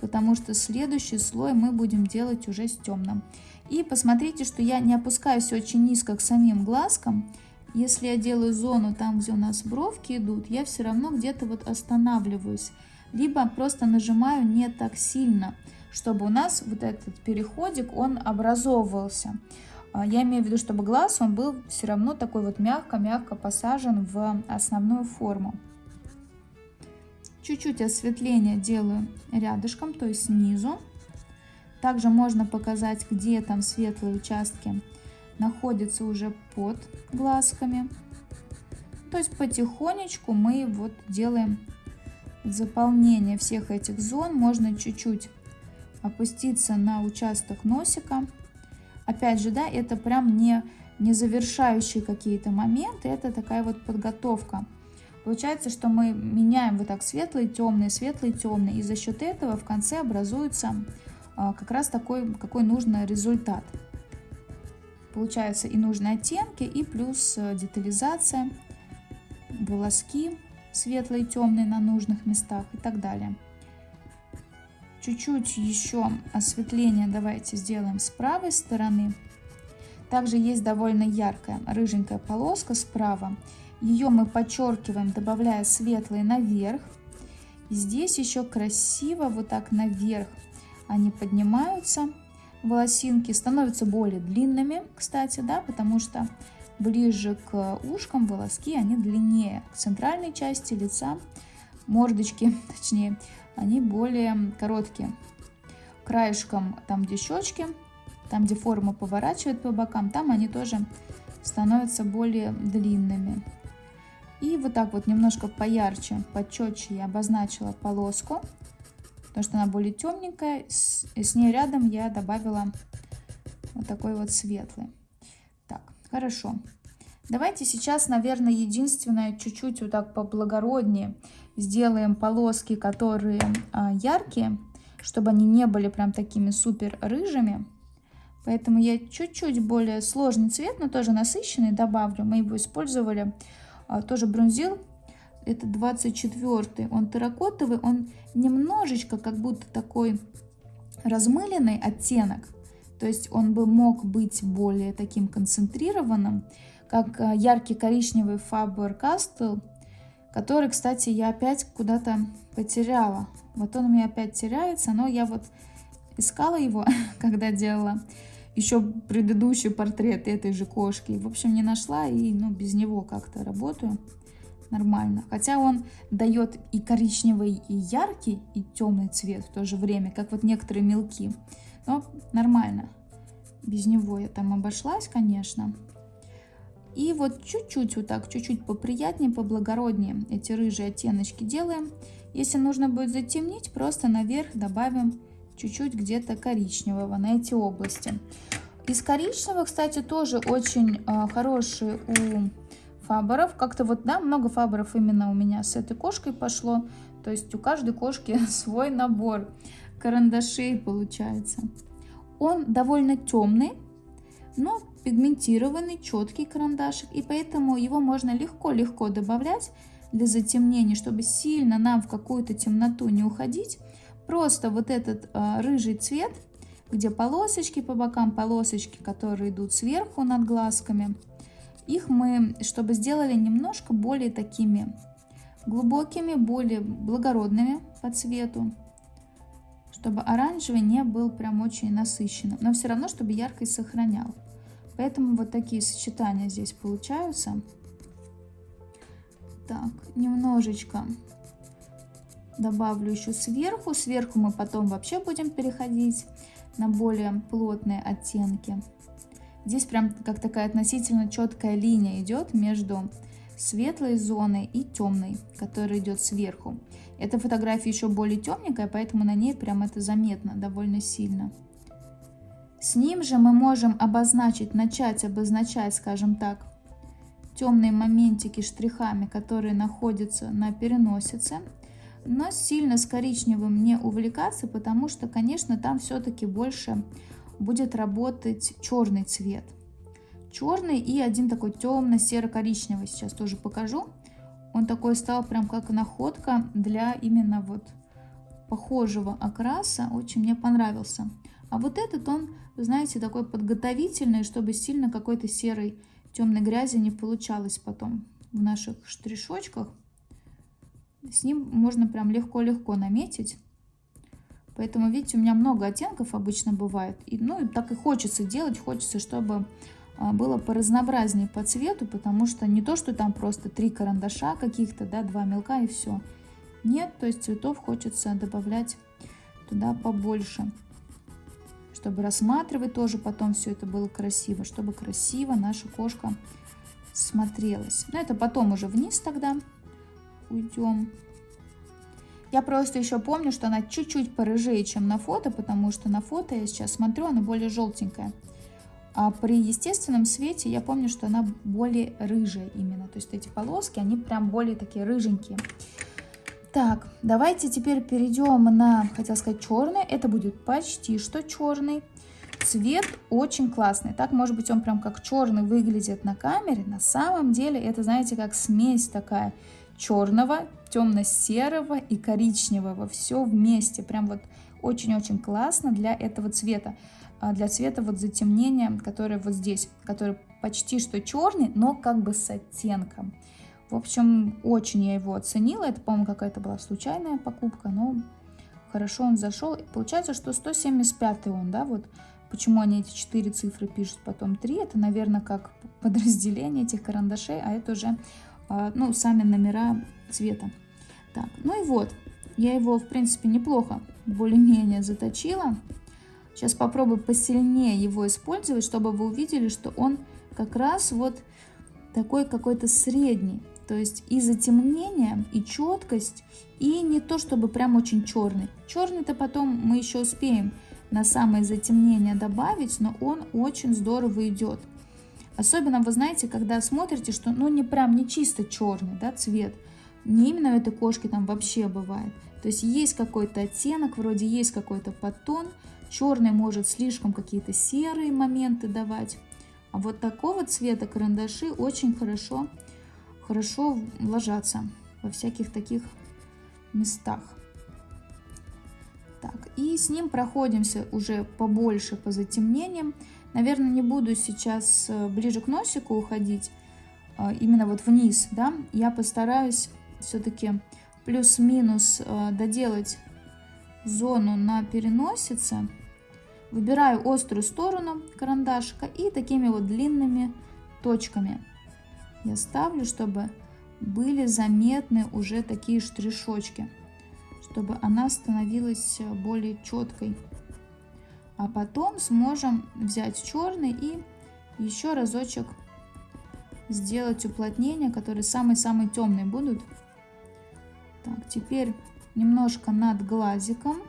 потому что следующий слой мы будем делать уже с темным. И посмотрите, что я не опускаюсь очень низко к самим глазкам. Если я делаю зону там, где у нас бровки идут, я все равно где-то вот останавливаюсь. Либо просто нажимаю не так сильно, чтобы у нас вот этот переходик, он образовывался. А, я имею в виду, чтобы глаз, он был все равно такой вот мягко-мягко посажен в основную форму. Чуть-чуть осветление делаю рядышком, то есть снизу. Также можно показать, где там светлые участки находятся уже под глазками. То есть потихонечку мы вот делаем заполнение всех этих зон. Можно чуть-чуть опуститься на участок носика. Опять же, да, это прям не, не завершающие какие-то моменты, это такая вот подготовка. Получается, что мы меняем вот так светлый, темный, светлый, темный, и за счет этого в конце образуется а, как раз такой, какой нужный результат. Получается и нужные оттенки, и плюс э, детализация, волоски светлые, темные на нужных местах и так далее. Чуть-чуть еще осветление давайте сделаем с правой стороны. Также есть довольно яркая рыженькая полоска справа. Ее мы подчеркиваем, добавляя светлый наверх. И здесь еще красиво вот так наверх они поднимаются, волосинки становятся более длинными, кстати, да, потому что ближе к ушкам волоски они длиннее, к центральной части лица, мордочки, <laughs> точнее, они более короткие. Краешком, там где щечки, там где форма поворачивает по бокам, там они тоже становятся более длинными. И вот так вот немножко поярче, почетче я обозначила полоску потому что она более темненькая. С, с ней рядом я добавила вот такой вот светлый. Хорошо. Давайте сейчас, наверное, единственное, чуть-чуть вот так поблагороднее сделаем полоски, которые а, яркие, чтобы они не были прям такими супер рыжими. Поэтому я чуть-чуть более сложный цвет, но тоже насыщенный добавлю. Мы его использовали, а, тоже бронзил это 24 он терракотовый, он немножечко как будто такой размыленный оттенок, то есть он бы мог быть более таким концентрированным, как э, яркий коричневый Faber-Castell, который, кстати, я опять куда-то потеряла. Вот он у меня опять теряется, но я вот искала его, <laughs> когда делала еще предыдущий портрет этой же кошки. В общем, не нашла и ну, без него как-то работаю нормально. Хотя он дает и коричневый, и яркий, и темный цвет в то же время, как вот некоторые мелки. Но нормально. Без него я там обошлась, конечно. И вот чуть-чуть вот так, чуть-чуть поприятнее, поблагороднее эти рыжие оттеночки делаем. Если нужно будет затемнить, просто наверх добавим чуть-чуть где-то коричневого на эти области. Из коричневого, кстати, тоже очень э, хороший у фаборов. Как-то вот, да, много фаборов именно у меня с этой кошкой пошло. То есть у каждой кошки <laughs> свой набор карандашей получается. Он довольно темный, но пигментированный, четкий карандашик. И поэтому его можно легко-легко добавлять для затемнения, чтобы сильно нам в какую-то темноту не уходить. Просто вот этот э, рыжий цвет, где полосочки по бокам, полосочки, которые идут сверху над глазками – их мы, чтобы сделали немножко более такими глубокими, более благородными по цвету, чтобы оранжевый не был прям очень насыщенным, но все равно, чтобы яркость сохранял. Поэтому вот такие сочетания здесь получаются. Так, немножечко добавлю еще сверху. Сверху мы потом вообще будем переходить на более плотные оттенки. Здесь прям как такая относительно четкая линия идет между светлой зоной и темной, которая идет сверху. Эта фотография еще более темненькая, поэтому на ней прям это заметно довольно сильно. С ним же мы можем обозначить, начать обозначать, скажем так, темные моментики штрихами, которые находятся на переносице. Но сильно с коричневым не увлекаться, потому что, конечно, там все-таки больше будет работать черный цвет. черный и один такой темно-серо-коричневый. Сейчас тоже покажу. Он такой стал прям как находка для именно вот похожего окраса. Очень мне понравился. А вот этот он, знаете, такой подготовительный, чтобы сильно какой-то серой темной грязи не получалось потом в наших штришочках. С ним можно прям легко-легко наметить. Поэтому, видите, у меня много оттенков обычно бывает. И, ну, так и хочется делать, хочется, чтобы было поразнообразнее по цвету, потому что не то, что там просто три карандаша каких-то, да, два мелка и все. Нет, то есть цветов хочется добавлять туда побольше, чтобы рассматривать тоже потом все это было красиво, чтобы красиво наша кошка смотрелась. Но это потом уже вниз тогда уйдем. Я просто еще помню, что она чуть-чуть порыжее, чем на фото, потому что на фото я сейчас смотрю, она более желтенькая. А при естественном свете я помню, что она более рыжая именно. То есть эти полоски, они прям более такие рыженькие. Так, давайте теперь перейдем на, хотел сказать, черный. Это будет почти что черный. Цвет очень классный. Так, может быть, он прям как черный выглядит на камере. На самом деле это, знаете, как смесь такая черного, темно-серого и коричневого. Все вместе. Прям вот очень-очень классно для этого цвета. А, для цвета вот затемнения, которое вот здесь, который почти что черный, но как бы с оттенком. В общем, очень я его оценила. Это, по-моему, какая-то была случайная покупка, но хорошо он зашел. Получается, что 175 он, да, вот почему они эти четыре цифры пишут, потом 3. Это, наверное, как подразделение этих карандашей, а это уже, а, ну, сами номера цвета. Так, ну и вот, я его, в принципе, неплохо более-менее заточила. Сейчас попробую посильнее его использовать, чтобы вы увидели, что он как раз вот такой какой-то средний. То есть и затемнение, и четкость, и не то чтобы прям очень черный. Черный-то потом мы еще успеем на самое затемнение добавить, но он очень здорово идет. Особенно, вы знаете, когда смотрите, что ну не прям не чисто черный да, цвет, не именно у этой кошки там вообще бывает. То есть есть какой-то оттенок, вроде есть какой-то подтон, Черный может слишком какие-то серые моменты давать. А вот такого цвета карандаши очень хорошо, хорошо ложатся во всяких таких местах. Так, и с ним проходимся уже побольше по затемнениям. Наверное, не буду сейчас э, ближе к носику уходить, а, именно вот вниз, да. Я постараюсь все-таки плюс-минус э, доделать зону на переносице. Выбираю острую сторону карандашика и такими вот длинными точками я ставлю, чтобы были заметны уже такие штришочки, чтобы она становилась более четкой. А потом сможем взять черный и еще разочек сделать уплотнения, которые самые-самые темные будут. Так, теперь немножко над глазиком.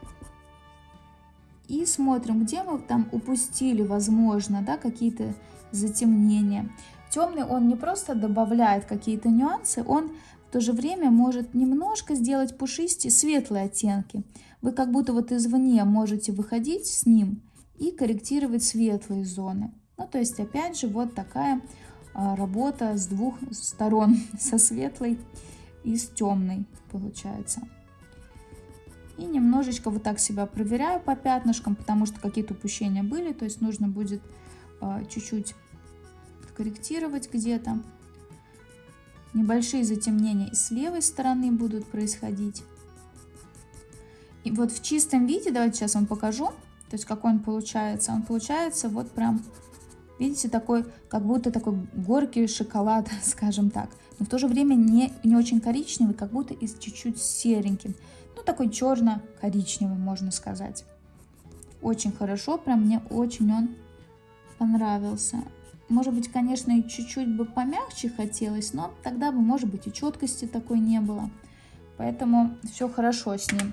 И смотрим, где мы там упустили, возможно, да, какие-то затемнения. Темный он не просто добавляет какие-то нюансы, он в то же время может немножко сделать пушистые светлые оттенки. Вы как будто вот извне можете выходить с ним и корректировать светлые зоны. Ну, то есть, опять же, вот такая а, работа с двух сторон, <laughs> со светлой и с темной получается. И немножечко вот так себя проверяю по пятнышкам, потому что какие-то упущения были. То есть нужно будет а, чуть-чуть корректировать где-то. Небольшие затемнения и с левой стороны будут происходить. И вот в чистом виде, давайте сейчас вам покажу, то есть какой он получается. Он получается вот прям, видите, такой, как будто такой горький шоколад, <laughs> скажем так. Но в то же время не, не очень коричневый, как будто и чуть-чуть сереньким ну такой черно-коричневый, можно сказать. Очень хорошо, прям мне очень он понравился. Может быть, конечно, и чуть-чуть бы помягче хотелось, но тогда бы, может быть, и четкости такой не было. Поэтому все хорошо с ним.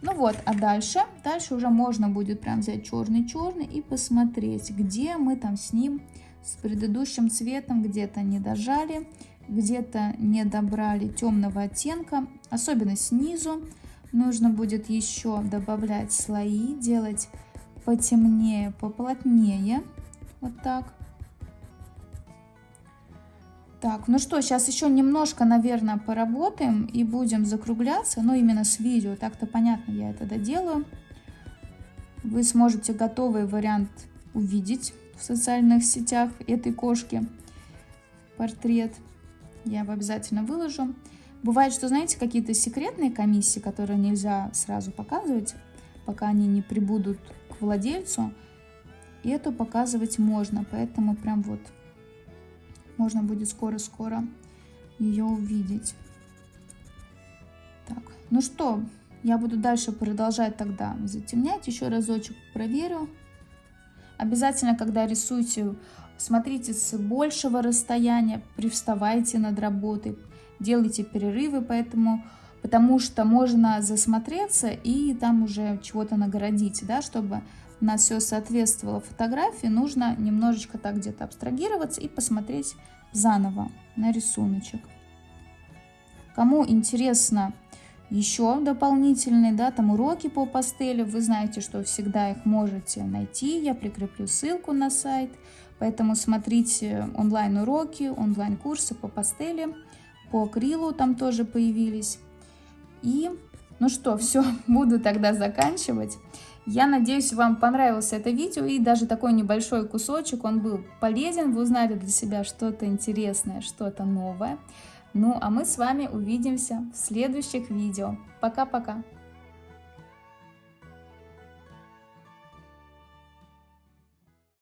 Ну вот, а дальше, дальше уже можно будет прям взять черный-черный и посмотреть, где мы там с ним, с предыдущим цветом, где-то не дожали, где-то не добрали темного оттенка, особенно снизу. Нужно будет еще добавлять слои, делать потемнее, поплотнее. Вот так. Так, ну что, сейчас еще немножко, наверное, поработаем и будем закругляться, ну именно с видео, так-то понятно, я это доделаю. Вы сможете готовый вариант увидеть в социальных сетях этой кошки, портрет. Я его обязательно выложу. Бывает, что, знаете, какие-то секретные комиссии, которые нельзя сразу показывать, пока они не прибудут к владельцу. И эту показывать можно, поэтому прям вот можно будет скоро-скоро ее увидеть. Так, ну что, я буду дальше продолжать тогда затемнять. Еще разочек проверю. Обязательно, когда рисуете, смотрите с большего расстояния, привставайте над работой, делайте перерывы, поэтому, потому что можно засмотреться и там уже чего-то нагородить, да, чтобы у нас все соответствовало фотографии, нужно немножечко так где-то абстрагироваться и посмотреть заново на рисуночек. Кому интересно еще дополнительные, да, там уроки по пастели, вы знаете, что всегда их можете найти, я прикреплю ссылку на сайт, поэтому смотрите онлайн-уроки, онлайн-курсы по пастели, по акрилу там тоже появились. И, ну что, <laughs> все, буду тогда заканчивать. Я надеюсь, вам понравилось это видео и даже такой небольшой кусочек, он был полезен, вы узнали для себя что-то интересное, что-то новое. Ну, а мы с вами увидимся в следующих видео. Пока-пока!